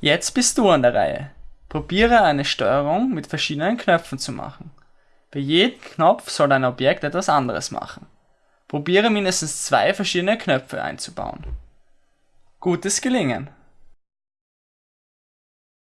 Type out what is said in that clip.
Jetzt bist du an der Reihe. Probiere eine Steuerung mit verschiedenen Knöpfen zu machen. Bei jedem Knopf soll dein Objekt etwas anderes machen. Probiere mindestens zwei verschiedene Knöpfe einzubauen. Gutes Gelingen!